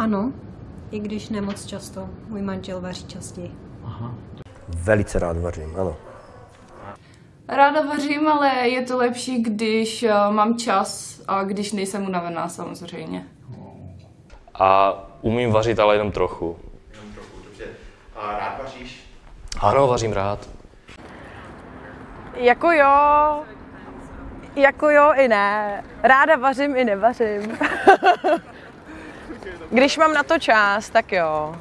Ano, i když nemoc často. Můj manžel vaří častěji. Velice rád vařím, ano. Ráda vařím, ale je to lepší, když eh, mám čas a když nejsem unavená samozřejmě. A umím vařit, ale jenom trochu. Jenom trochu, dobře. A rád vaříš? Ano, vařím rád. Jako jo, jako jo i ne. Ráda vařím i nevařím. Když mám na to čas, tak jo.